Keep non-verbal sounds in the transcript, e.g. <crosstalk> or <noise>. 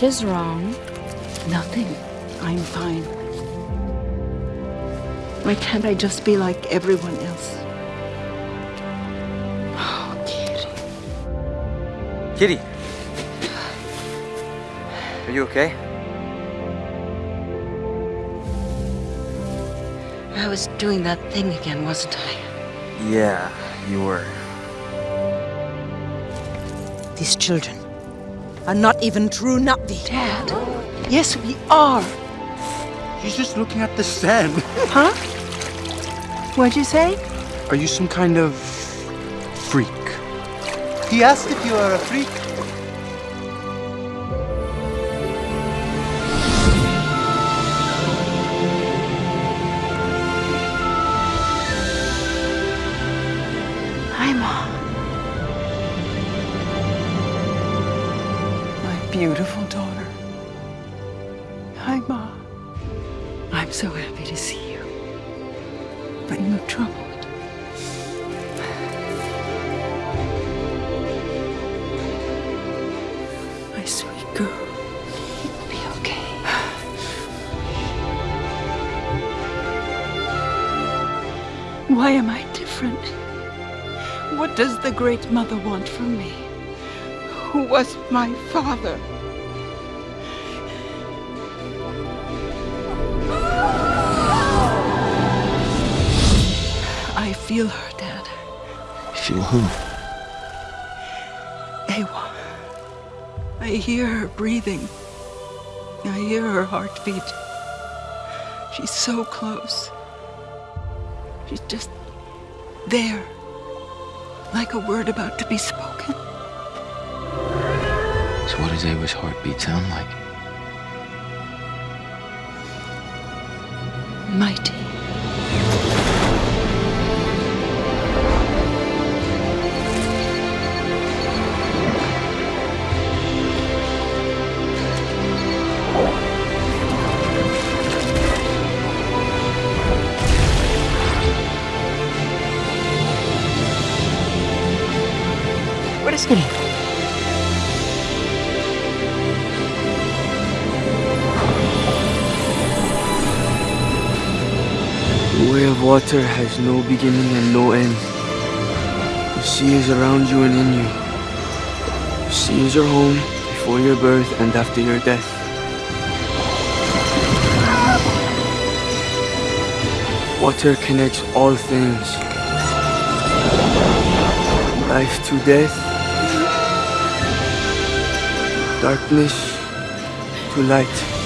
What is wrong? Nothing. I'm fine. Why can't I just be like everyone else? Oh, Kiri. Kiri! Are you okay? I was doing that thing again, wasn't I? Yeah, you were. These children are not even true Na'vi. Dad. Yes, we are. He's just looking at the sand. <laughs> Huh? What'd you say? Are you some kind of freak? He asked if you are a freak. Beautiful daughter. Hi, Mom. I'm so happy to see you. But you look troubled. My sweet girl. It'll be okay. Why am I different? What does the Great Mother want from me? Who was my father? I feel her, Dad. Feel who? Eywa. I hear her breathing. I hear her heartbeat. She's so close. She's just there, like a word about to be spoken. So what does Eywa's heartbeat sound like? Mighty. What is it? Water has no beginning and no end. The sea is around you and in you. The sea is your home before your birth and after your death. Water connects all things. Life to death. Darkness to light.